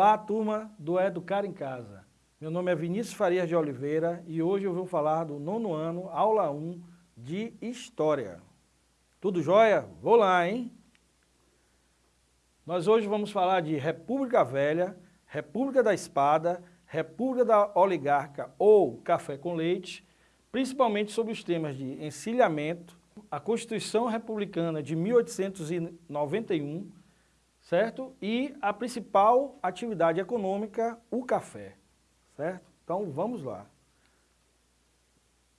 Olá, turma do Educar em Casa. Meu nome é Vinícius Farias de Oliveira e hoje eu vou falar do nono ano, aula 1 de História. Tudo jóia? Vou lá, hein? Nós hoje vamos falar de República Velha, República da Espada, República da Oligarca ou Café com Leite, principalmente sobre os temas de encilhamento, a Constituição Republicana de 1891, certo? E a principal atividade econômica, o café, certo? Então vamos lá.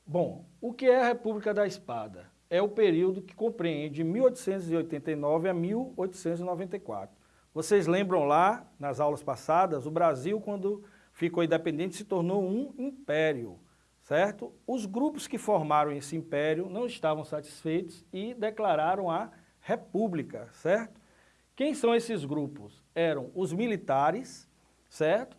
Bom, o que é a República da Espada? É o período que compreende de 1889 a 1894. Vocês lembram lá, nas aulas passadas, o Brasil, quando ficou independente, se tornou um império, certo? Os grupos que formaram esse império não estavam satisfeitos e declararam a república, certo? Quem são esses grupos? Eram os militares, certo?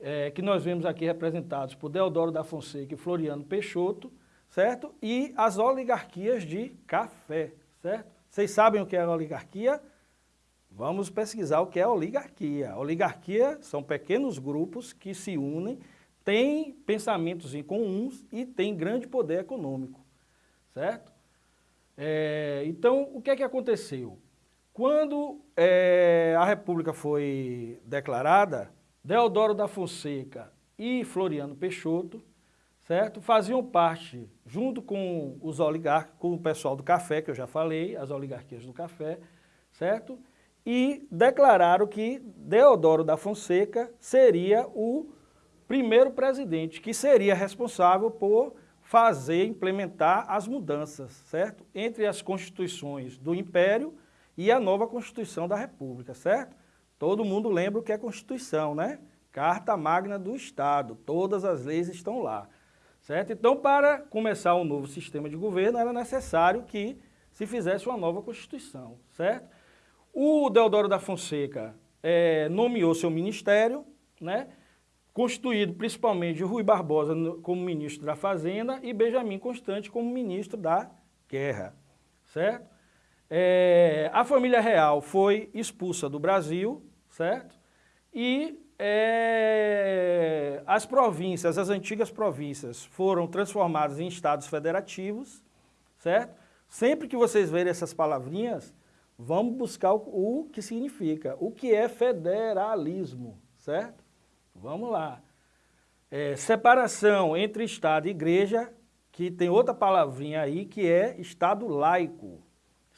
É, que nós vemos aqui representados por Deodoro da Fonseca e Floriano Peixoto, certo? E as oligarquias de café, certo? Vocês sabem o que é oligarquia? Vamos pesquisar o que é oligarquia. Oligarquia são pequenos grupos que se unem, têm pensamentos em comuns e têm grande poder econômico, certo? É, então, o que é que aconteceu? Quando é, a República foi declarada, Deodoro da Fonseca e Floriano Peixoto, certo? Faziam parte, junto com os oligarcas, com o pessoal do café, que eu já falei, as oligarquias do café, certo? E declararam que Deodoro da Fonseca seria o primeiro presidente, que seria responsável por fazer, implementar as mudanças, certo? Entre as constituições do Império e a nova Constituição da República, certo? Todo mundo lembra o que é Constituição, né? Carta Magna do Estado, todas as leis estão lá, certo? Então, para começar um novo sistema de governo, era necessário que se fizesse uma nova Constituição, certo? O Deodoro da Fonseca é, nomeou seu ministério, né? constituído principalmente Rui Barbosa como ministro da Fazenda e Benjamin Constante como ministro da Guerra, certo? É, a família real foi expulsa do Brasil, certo? E é, as províncias, as antigas províncias, foram transformadas em estados federativos, certo? Sempre que vocês verem essas palavrinhas, vamos buscar o, o que significa, o que é federalismo, certo? Vamos lá. É, separação entre Estado e Igreja, que tem outra palavrinha aí, que é Estado laico,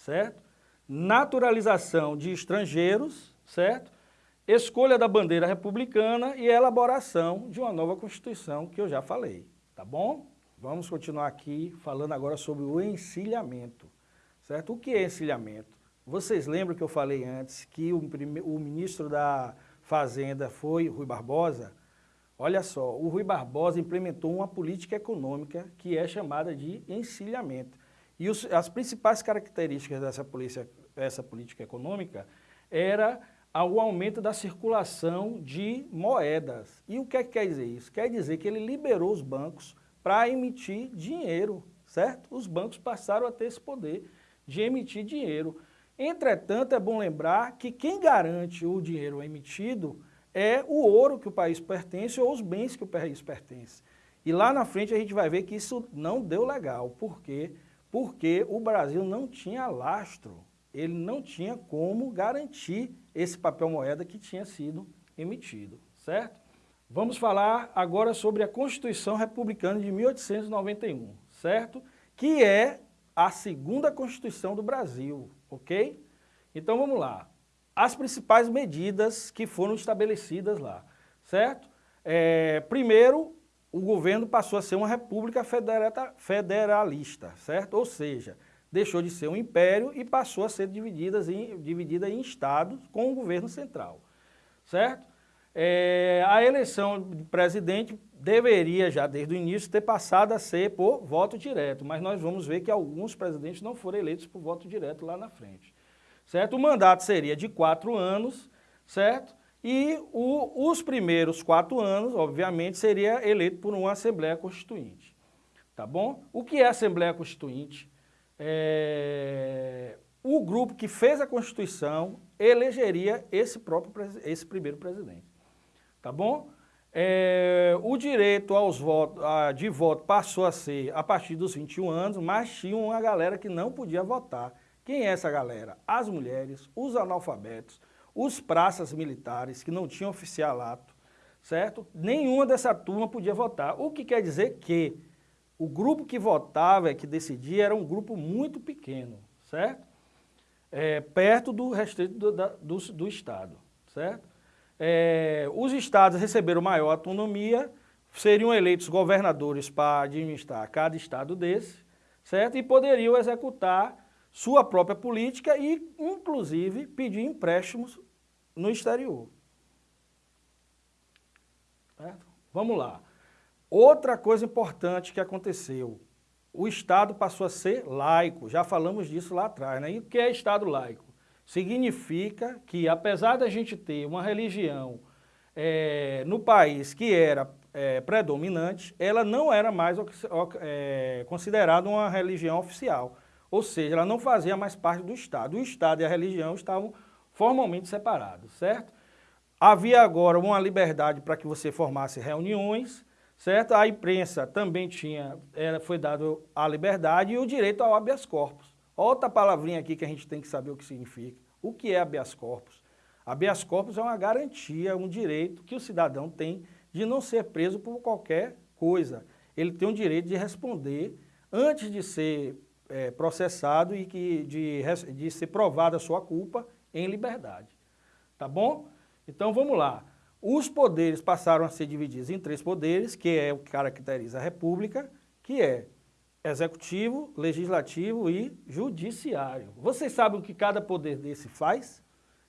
certo? Naturalização de estrangeiros, certo? Escolha da bandeira republicana e elaboração de uma nova Constituição, que eu já falei, tá bom? Vamos continuar aqui falando agora sobre o encilhamento, certo? O que é encilhamento? Vocês lembram que eu falei antes que o, o ministro da Fazenda foi Rui Barbosa? Olha só, o Rui Barbosa implementou uma política econômica que é chamada de encilhamento. E os, as principais características dessa polícia, essa política econômica era o aumento da circulação de moedas. E o que, é que quer dizer isso? Quer dizer que ele liberou os bancos para emitir dinheiro, certo? Os bancos passaram a ter esse poder de emitir dinheiro. Entretanto, é bom lembrar que quem garante o dinheiro emitido é o ouro que o país pertence ou os bens que o país pertence. E lá na frente a gente vai ver que isso não deu legal. Porque porque o Brasil não tinha lastro, ele não tinha como garantir esse papel moeda que tinha sido emitido, certo? Vamos falar agora sobre a Constituição Republicana de 1891, certo? Que é a segunda Constituição do Brasil, ok? Então vamos lá. As principais medidas que foram estabelecidas lá, certo? É, primeiro, o governo passou a ser uma república federalista, certo? Ou seja, deixou de ser um império e passou a ser dividida em, dividida em estados com o governo central, certo? É, a eleição de presidente deveria já desde o início ter passado a ser por voto direto, mas nós vamos ver que alguns presidentes não foram eleitos por voto direto lá na frente, certo? O mandato seria de quatro anos, certo? E o, os primeiros quatro anos, obviamente, seria eleito por uma Assembleia Constituinte. Tá bom? O que é Assembleia Constituinte? É, o grupo que fez a Constituição elegeria esse próprio esse primeiro presidente. tá bom? É, o direito aos votos, a, de voto passou a ser a partir dos 21 anos, mas tinha uma galera que não podia votar. Quem é essa galera? As mulheres, os analfabetos, os praças militares que não tinham oficialato, certo? Nenhuma dessa turma podia votar, o que quer dizer que o grupo que votava, que decidia, era um grupo muito pequeno, certo? É, perto do restrito do, da, do, do Estado, certo? É, os estados receberam maior autonomia, seriam eleitos governadores para administrar cada estado desse, certo? E poderiam executar sua própria política e, inclusive, pedir empréstimos no exterior. Certo? Vamos lá. Outra coisa importante que aconteceu, o Estado passou a ser laico, já falamos disso lá atrás, né? E o que é Estado laico? Significa que, apesar da gente ter uma religião é, no país que era é, predominante, ela não era mais é, considerada uma religião oficial. Ou seja, ela não fazia mais parte do Estado. O Estado e a religião estavam formalmente separados, certo? Havia agora uma liberdade para que você formasse reuniões, certo? A imprensa também tinha, foi dado a liberdade e o direito ao habeas corpus. Outra palavrinha aqui que a gente tem que saber o que significa. O que é habeas corpus? Habeas corpus é uma garantia, um direito que o cidadão tem de não ser preso por qualquer coisa. Ele tem o direito de responder antes de ser é, processado e que, de, de ser provada a sua culpa em liberdade. Tá bom? Então vamos lá. Os poderes passaram a ser divididos em três poderes, que é o que caracteriza a República, que é executivo, legislativo e judiciário. Vocês sabem o que cada poder desse faz?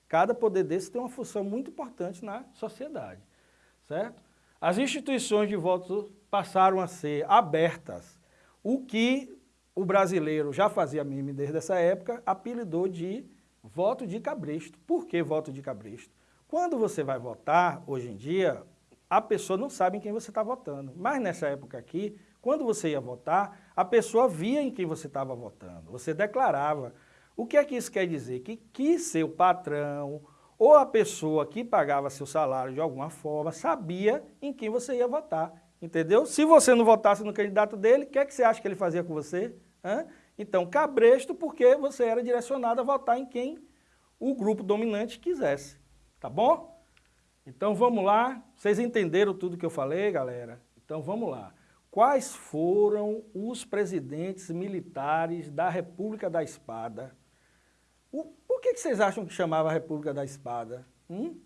Cada poder desse tem uma função muito importante na sociedade, certo? As instituições de voto passaram a ser abertas, o que o brasileiro já fazia meme desde essa época, apelidou de voto de cabresto. Por que voto de cabresto? Quando você vai votar, hoje em dia, a pessoa não sabe em quem você está votando. Mas nessa época aqui, quando você ia votar, a pessoa via em quem você estava votando, você declarava. O que é que isso quer dizer? Que, que seu patrão ou a pessoa que pagava seu salário de alguma forma sabia em quem você ia votar, entendeu? Se você não votasse no candidato dele, o que é que você acha que ele fazia com você? Hã? Então, cabresto porque você era direcionado a votar em quem o grupo dominante quisesse, tá bom? Então vamos lá, vocês entenderam tudo que eu falei, galera? Então vamos lá. Quais foram os presidentes militares da República da Espada? O, por que, que vocês acham que chamava República da Espada? Hum?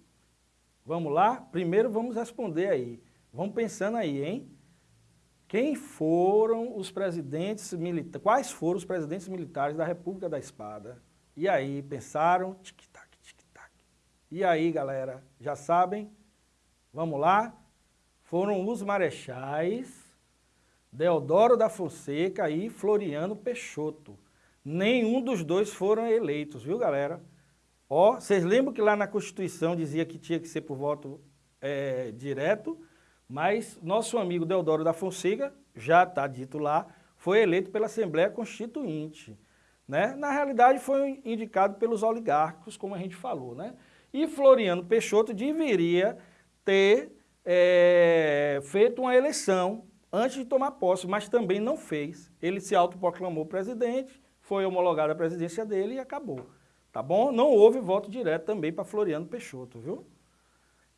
Vamos lá? Primeiro vamos responder aí. Vamos pensando aí, hein? Quem foram os presidentes militares? Quais foram os presidentes militares da República da Espada? E aí, pensaram? Tic-tac, tic-tac. E aí, galera, já sabem? Vamos lá? Foram os marechais Deodoro da Fonseca e Floriano Peixoto. Nenhum dos dois foram eleitos, viu galera? Ó, vocês lembram que lá na Constituição dizia que tinha que ser por voto é, direto, mas nosso amigo Deodoro da Fonseca, já está dito lá, foi eleito pela Assembleia Constituinte. Né? Na realidade foi indicado pelos oligarcos, como a gente falou. Né? E Floriano Peixoto deveria ter é, feito uma eleição antes de tomar posse, mas também não fez. Ele se autoproclamou presidente, foi homologada a presidência dele e acabou. Tá bom? Não houve voto direto também para Floriano Peixoto, viu?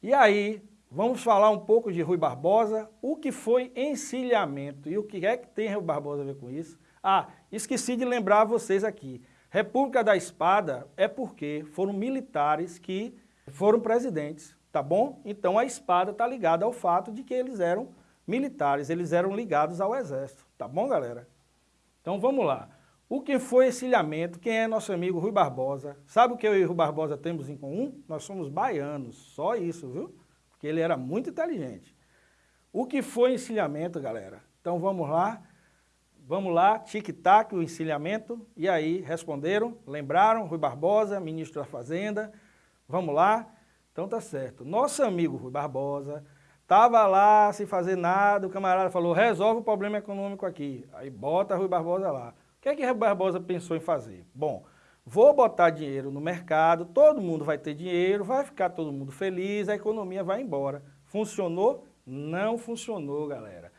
E aí, vamos falar um pouco de Rui Barbosa, o que foi encilhamento e o que é que tem Rui Barbosa a ver com isso? Ah, esqueci de lembrar vocês aqui. República da Espada é porque foram militares que foram presidentes, tá bom? Então a espada está ligada ao fato de que eles eram militares, eles eram ligados ao exército, tá bom galera? Então vamos lá. O que foi encilhamento? Quem é nosso amigo Rui Barbosa? Sabe o que eu e Rui Barbosa temos em comum? Nós somos baianos, só isso, viu? Porque ele era muito inteligente. O que foi encilhamento, galera? Então vamos lá. Vamos lá, tic-tac, o encilhamento. E aí, responderam, lembraram, Rui Barbosa, ministro da Fazenda. Vamos lá. Então tá certo. Nosso amigo Rui Barbosa Estava lá sem fazer nada, o camarada falou, resolve o problema econômico aqui. Aí bota Rui Barbosa lá. O que é que Rui Barbosa pensou em fazer? Bom, vou botar dinheiro no mercado, todo mundo vai ter dinheiro, vai ficar todo mundo feliz, a economia vai embora. Funcionou? Não funcionou, galera.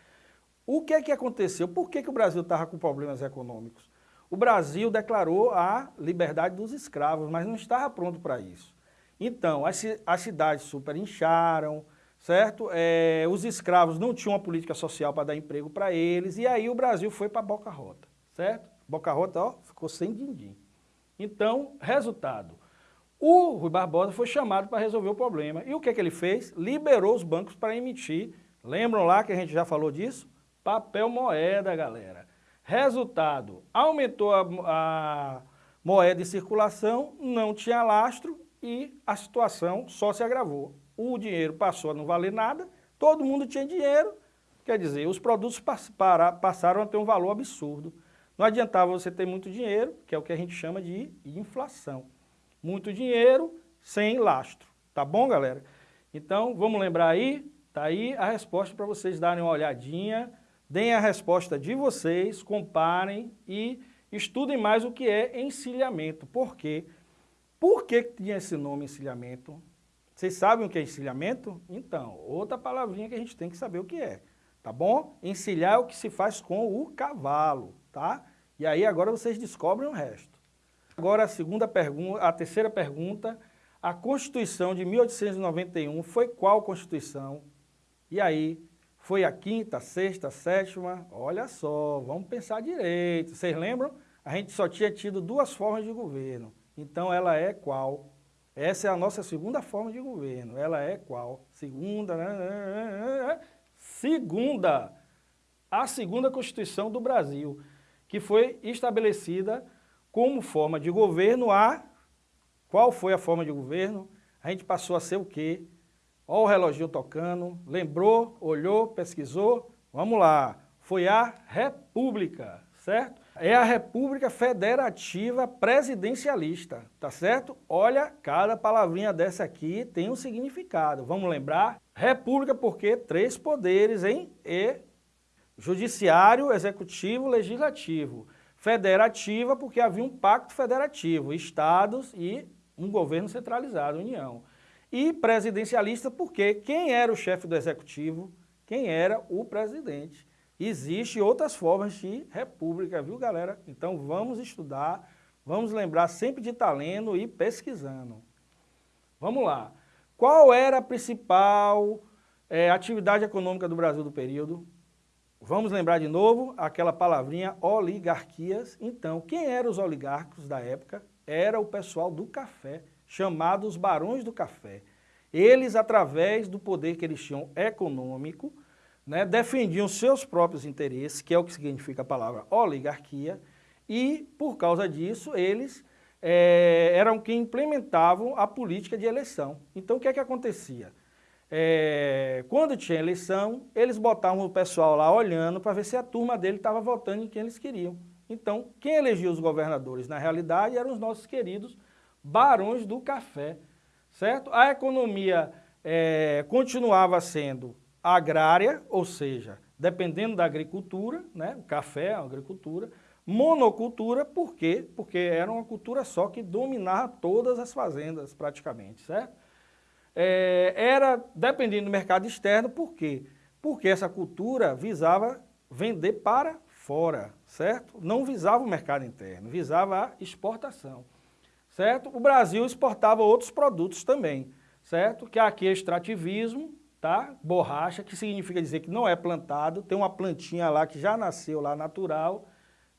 O que é que aconteceu? Por que, que o Brasil estava com problemas econômicos? O Brasil declarou a liberdade dos escravos, mas não estava pronto para isso. Então, as, as cidades super incharam, certo? É, os escravos não tinham uma política social para dar emprego para eles, e aí o Brasil foi para Boca Rota, certo? Boca Rota, ó, ficou sem din-din. Então, resultado, o Rui Barbosa foi chamado para resolver o problema. E o que, é que ele fez? Liberou os bancos para emitir, lembram lá que a gente já falou disso? Papel moeda, galera. Resultado, aumentou a, a moeda em circulação, não tinha lastro e a situação só se agravou. O dinheiro passou a não valer nada, todo mundo tinha dinheiro, quer dizer, os produtos passaram a ter um valor absurdo. Não adiantava você ter muito dinheiro, que é o que a gente chama de inflação. Muito dinheiro sem lastro, tá bom, galera? Então, vamos lembrar aí, tá aí a resposta para vocês darem uma olhadinha, deem a resposta de vocês, comparem e estudem mais o que é encilhamento. Por quê? Por que tinha esse nome encilhamento? Vocês sabem o que é encilhamento? Então, outra palavrinha que a gente tem que saber o que é, tá bom? Encilhar é o que se faz com o cavalo, tá? E aí agora vocês descobrem o resto. Agora a segunda pergunta, a terceira pergunta, a Constituição de 1891 foi qual Constituição? E aí, foi a quinta, sexta, sétima? Olha só, vamos pensar direito. Vocês lembram? A gente só tinha tido duas formas de governo. Então ela é qual? Essa é a nossa segunda forma de governo. Ela é qual? Segunda, né, né, né, segunda, a segunda Constituição do Brasil, que foi estabelecida como forma de governo a... Qual foi a forma de governo? A gente passou a ser o quê? Olha o reloginho tocando, lembrou, olhou, pesquisou, vamos lá. Foi a República, certo? É a República Federativa Presidencialista, tá certo? Olha, cada palavrinha dessa aqui tem um significado. Vamos lembrar? República porque três poderes, hein? E judiciário, executivo, legislativo. Federativa porque havia um pacto federativo, estados e um governo centralizado, União. E presidencialista porque quem era o chefe do executivo? Quem era o presidente? Existem outras formas de república, viu galera? Então vamos estudar, vamos lembrar sempre de estar lendo e pesquisando. Vamos lá. Qual era a principal é, atividade econômica do Brasil do período? Vamos lembrar de novo aquela palavrinha oligarquias. Então, quem eram os oligarcos da época? Era o pessoal do café chamados barões do café. Eles, através do poder que eles tinham econômico, né, defendiam seus próprios interesses, que é o que significa a palavra oligarquia, e, por causa disso, eles é, eram quem implementavam a política de eleição. Então, o que é que acontecia? É, quando tinha eleição, eles botavam o pessoal lá olhando para ver se a turma dele estava votando em quem eles queriam. Então, quem elegia os governadores, na realidade, eram os nossos queridos barões do café, certo? A economia é, continuava sendo agrária, ou seja, dependendo da agricultura, né? o café é uma agricultura, monocultura, por quê? Porque era uma cultura só que dominava todas as fazendas praticamente, certo? É, era dependendo do mercado externo, por quê? Porque essa cultura visava vender para fora, certo? Não visava o mercado interno, visava a exportação certo? O Brasil exportava outros produtos também, certo? Que aqui é extrativismo, tá? Borracha, que significa dizer que não é plantado, tem uma plantinha lá que já nasceu lá natural,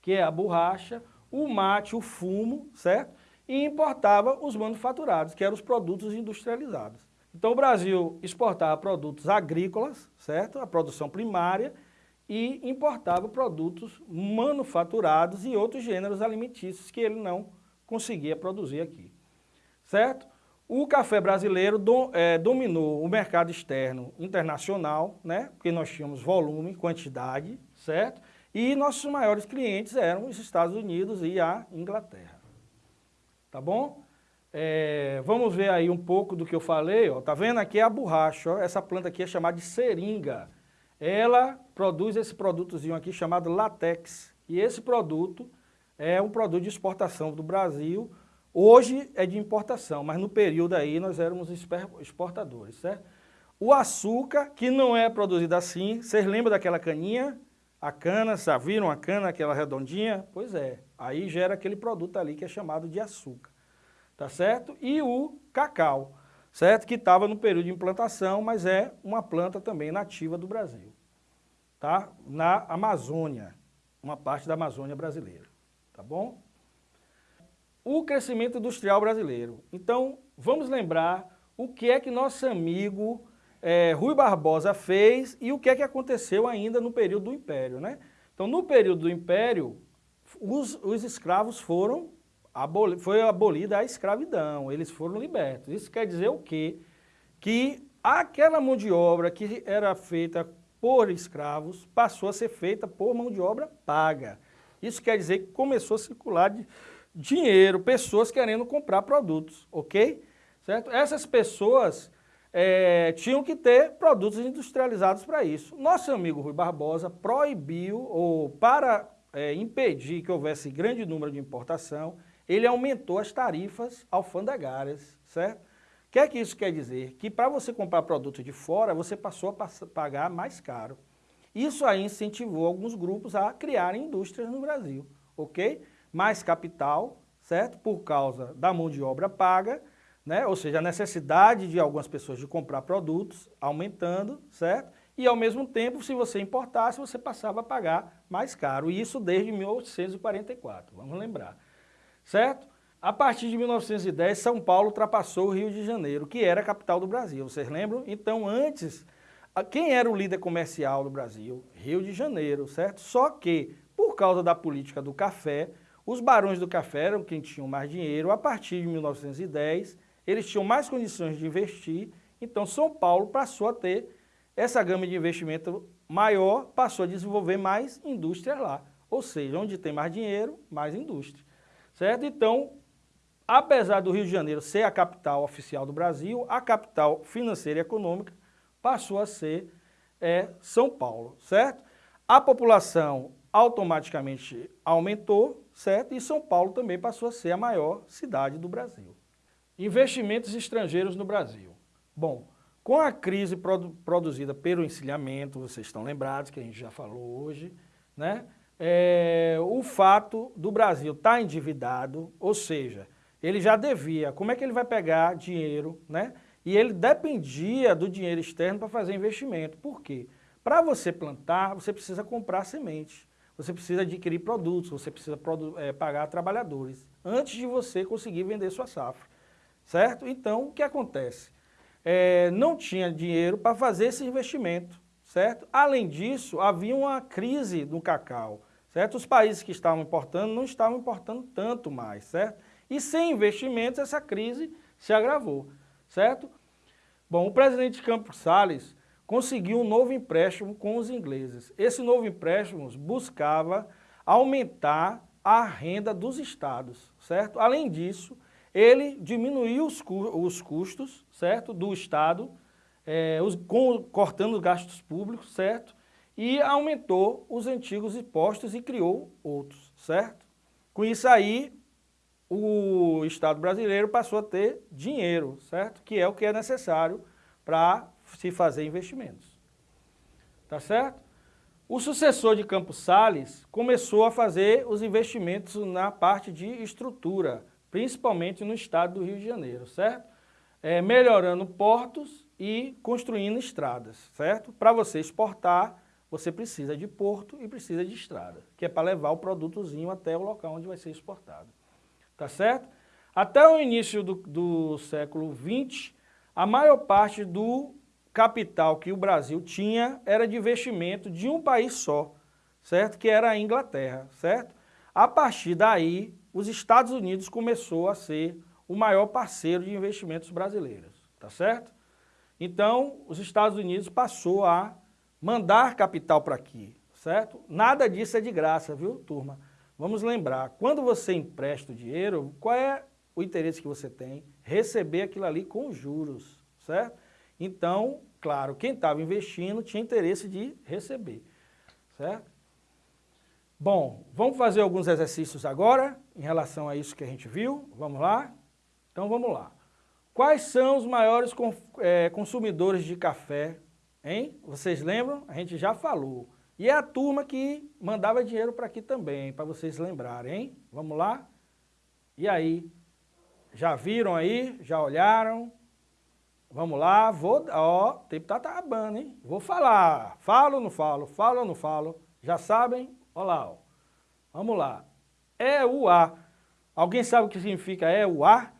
que é a borracha, o mate, o fumo, certo? E importava os manufaturados, que eram os produtos industrializados. Então o Brasil exportava produtos agrícolas, certo? A produção primária, e importava produtos manufaturados e outros gêneros alimentícios que ele não conseguia produzir aqui, certo? O café brasileiro do, é, dominou o mercado externo internacional, né? porque nós tínhamos volume, quantidade, certo? E nossos maiores clientes eram os Estados Unidos e a Inglaterra. Tá bom? É, vamos ver aí um pouco do que eu falei, ó. tá vendo aqui a borracha, ó. essa planta aqui é chamada de seringa. Ela produz esse produtozinho aqui chamado latex. E esse produto é um produto de exportação do Brasil, hoje é de importação, mas no período aí nós éramos exportadores, certo? O açúcar, que não é produzido assim, vocês lembram daquela caninha? A cana, já viram a cana, aquela redondinha? Pois é, aí gera aquele produto ali que é chamado de açúcar, tá certo? E o cacau, certo? Que estava no período de implantação, mas é uma planta também nativa do Brasil, tá? Na Amazônia, uma parte da Amazônia brasileira, tá bom? O crescimento industrial brasileiro. Então, vamos lembrar o que é que nosso amigo é, Rui Barbosa fez e o que é que aconteceu ainda no período do Império. Né? Então, no período do Império, os, os escravos foram, aboli, foi abolida a escravidão, eles foram libertos. Isso quer dizer o quê? Que aquela mão de obra que era feita por escravos passou a ser feita por mão de obra paga. Isso quer dizer que começou a circular dinheiro, pessoas querendo comprar produtos, ok? Certo? Essas pessoas é, tinham que ter produtos industrializados para isso. Nosso amigo Rui Barbosa proibiu, ou para é, impedir que houvesse grande número de importação, ele aumentou as tarifas alfandegárias, certo? O que é que isso quer dizer? Que para você comprar produto de fora, você passou a pagar mais caro. Isso aí incentivou alguns grupos a criarem indústrias no Brasil, ok? Mais capital, certo? Por causa da mão de obra paga, né? ou seja, a necessidade de algumas pessoas de comprar produtos aumentando, certo? E ao mesmo tempo, se você importasse, você passava a pagar mais caro, e isso desde 1844, vamos lembrar, certo? A partir de 1910, São Paulo ultrapassou o Rio de Janeiro, que era a capital do Brasil, vocês lembram? Então, antes, quem era o líder comercial do Brasil? Rio de Janeiro, certo? Só que, por causa da política do café, os barões do café eram quem tinham mais dinheiro, a partir de 1910, eles tinham mais condições de investir, então São Paulo passou a ter essa gama de investimento maior, passou a desenvolver mais indústrias lá. Ou seja, onde tem mais dinheiro, mais indústria. Certo? Então, apesar do Rio de Janeiro ser a capital oficial do Brasil, a capital financeira e econômica passou a ser é, São Paulo, certo? A população automaticamente aumentou, certo? E São Paulo também passou a ser a maior cidade do Brasil. Investimentos estrangeiros no Brasil. Bom, com a crise produ produzida pelo encilhamento, vocês estão lembrados que a gente já falou hoje, né? É, o fato do Brasil estar tá endividado, ou seja, ele já devia, como é que ele vai pegar dinheiro, né? E ele dependia do dinheiro externo para fazer investimento. Por quê? Para você plantar, você precisa comprar semente, você precisa adquirir produtos, você precisa é, pagar trabalhadores, antes de você conseguir vender sua safra certo? Então, o que acontece? É, não tinha dinheiro para fazer esse investimento, certo? Além disso, havia uma crise no cacau, certo? Os países que estavam importando não estavam importando tanto mais, certo? E sem investimentos, essa crise se agravou, certo? Bom, o presidente Campos Salles conseguiu um novo empréstimo com os ingleses. Esse novo empréstimo buscava aumentar a renda dos estados, certo? Além disso, ele diminuiu os, os custos, certo, do Estado, é, os, com, cortando gastos públicos, certo, e aumentou os antigos impostos e criou outros, certo? Com isso aí, o Estado brasileiro passou a ter dinheiro, certo? Que é o que é necessário para se fazer investimentos. Tá certo? O sucessor de Campos Sales começou a fazer os investimentos na parte de estrutura, principalmente no estado do Rio de Janeiro, certo? É, melhorando portos e construindo estradas, certo? Para você exportar, você precisa de porto e precisa de estrada, que é para levar o produtozinho até o local onde vai ser exportado, tá certo? Até o início do, do século XX, a maior parte do capital que o Brasil tinha era de investimento de um país só, certo? Que era a Inglaterra, certo? A partir daí, os Estados Unidos começou a ser o maior parceiro de investimentos brasileiros, tá certo? Então, os Estados Unidos passou a mandar capital para aqui, certo? Nada disso é de graça, viu, turma? Vamos lembrar, quando você empresta o dinheiro, qual é o interesse que você tem? Receber aquilo ali com juros, certo? Então, claro, quem estava investindo tinha interesse de receber, certo? Bom, vamos fazer alguns exercícios agora, em relação a isso que a gente viu. Vamos lá? Então vamos lá. Quais são os maiores é, consumidores de café? Hein? Vocês lembram? A gente já falou. E é a turma que mandava dinheiro para aqui também, para vocês lembrarem, hein? Vamos lá? E aí? Já viram aí? Já olharam? Vamos lá, vou, ó, o tempo tá acabando, hein? Vou falar, falo ou não falo, falo ou não falo, já sabem? Olha lá, ó. vamos lá. É o A. Alguém sabe o que significa é o A?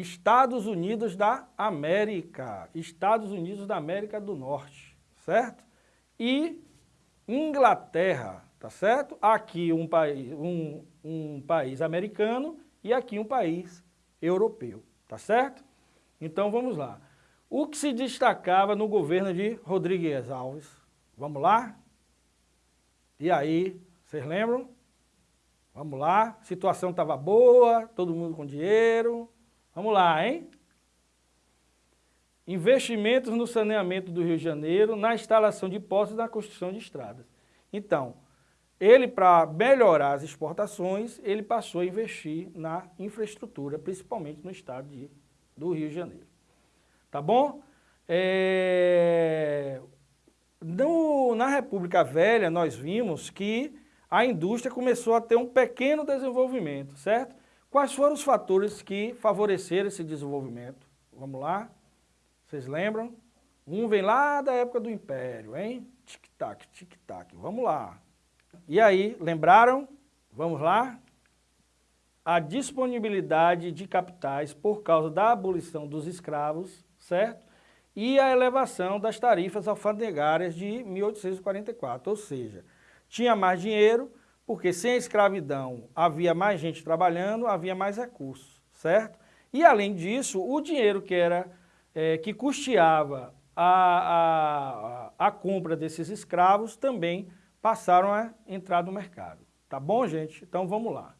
Estados Unidos da América, Estados Unidos da América do Norte, certo? E Inglaterra, tá certo? Aqui um país, um, um país americano e aqui um país europeu, tá certo? Então vamos lá. O que se destacava no governo de Rodrigues Alves? Vamos lá? E aí, vocês lembram? Vamos lá, situação estava boa, todo mundo com dinheiro, Vamos lá, hein? Investimentos no saneamento do Rio de Janeiro, na instalação de postos e na construção de estradas. Então, ele, para melhorar as exportações, ele passou a investir na infraestrutura, principalmente no estado de, do Rio de Janeiro. Tá bom? É... No, na República Velha, nós vimos que a indústria começou a ter um pequeno desenvolvimento, certo? Quais foram os fatores que favoreceram esse desenvolvimento? Vamos lá? Vocês lembram? Um vem lá da época do Império, hein? Tic-tac, tic-tac. Vamos lá. E aí, lembraram? Vamos lá? A disponibilidade de capitais por causa da abolição dos escravos, certo? E a elevação das tarifas alfandegárias de 1844, ou seja, tinha mais dinheiro, porque sem a escravidão havia mais gente trabalhando, havia mais recursos, certo? E além disso, o dinheiro que era é, que custeava a, a, a compra desses escravos também passaram a entrar no mercado. Tá bom, gente? Então vamos lá.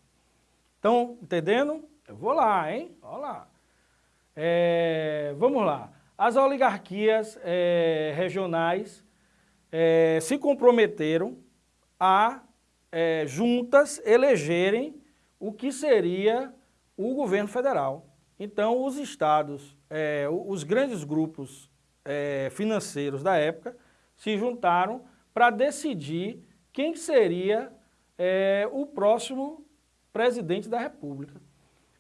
Estão entendendo? Eu vou lá, hein? Olha lá. É, vamos lá. As oligarquias é, regionais é, se comprometeram a é, juntas elegerem o que seria o governo federal. Então, os estados, é, os grandes grupos é, financeiros da época se juntaram para decidir quem seria é, o próximo presidente da República,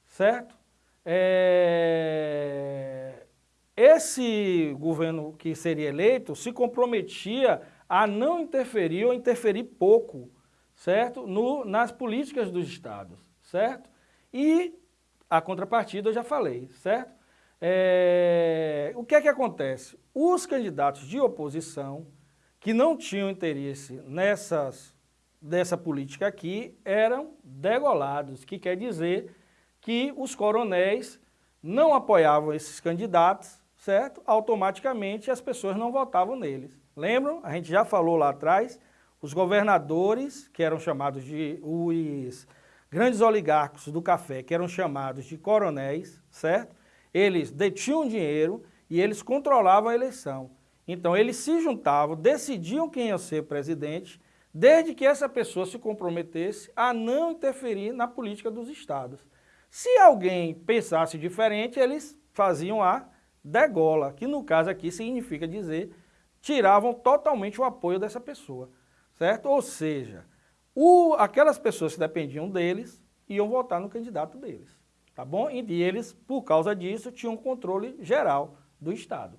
certo? É, esse governo que seria eleito se comprometia a não interferir ou interferir pouco certo? No, nas políticas dos estados, certo? E a contrapartida eu já falei, certo? É, o que é que acontece? Os candidatos de oposição que não tinham interesse nessas, dessa política aqui eram degolados, que quer dizer que os coronéis não apoiavam esses candidatos, certo? Automaticamente as pessoas não votavam neles. Lembram? A gente já falou lá atrás os governadores, que eram chamados de os grandes oligarcos do café, que eram chamados de coronéis, certo? Eles detinham dinheiro e eles controlavam a eleição. Então eles se juntavam, decidiam quem ia ser presidente, desde que essa pessoa se comprometesse a não interferir na política dos estados. Se alguém pensasse diferente, eles faziam a degola, que no caso aqui significa dizer, tiravam totalmente o apoio dessa pessoa certo? Ou seja, o, aquelas pessoas que dependiam deles iam votar no candidato deles, tá bom? E eles, por causa disso, tinham controle geral do Estado,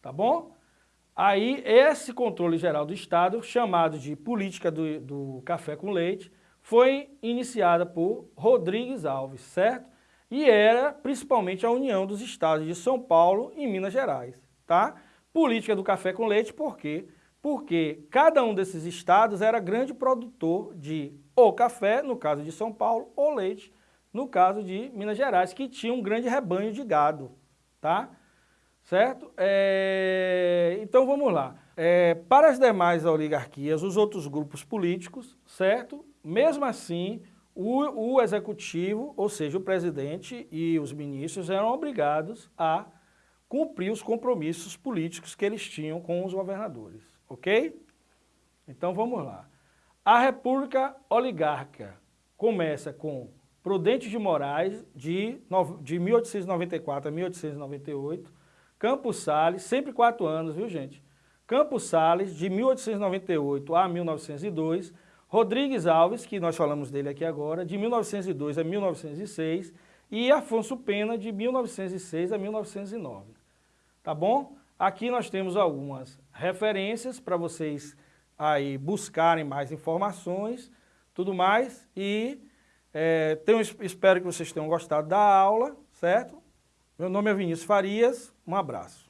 tá bom? Aí, esse controle geral do Estado, chamado de política do, do café com leite, foi iniciada por Rodrigues Alves, certo? E era principalmente a união dos estados de São Paulo e Minas Gerais, tá? Política do café com leite, por quê? Porque cada um desses estados era grande produtor de ou café, no caso de São Paulo, ou leite, no caso de Minas Gerais, que tinha um grande rebanho de gado, tá? Certo? É... Então vamos lá. É, para as demais oligarquias, os outros grupos políticos, certo? Mesmo assim, o, o executivo, ou seja, o presidente e os ministros eram obrigados a cumprir os compromissos políticos que eles tinham com os governadores ok? Então vamos lá. A República Oligárquica começa com Prudente de Moraes, de, de 1894 a 1898, Campos Sales, sempre quatro anos, viu gente? Campos Sales, de 1898 a 1902, Rodrigues Alves, que nós falamos dele aqui agora, de 1902 a 1906, e Afonso Pena, de 1906 a 1909. Tá bom? Aqui nós temos algumas referências para vocês aí buscarem mais informações, tudo mais, e é, tenho, espero que vocês tenham gostado da aula, certo? Meu nome é Vinícius Farias, um abraço.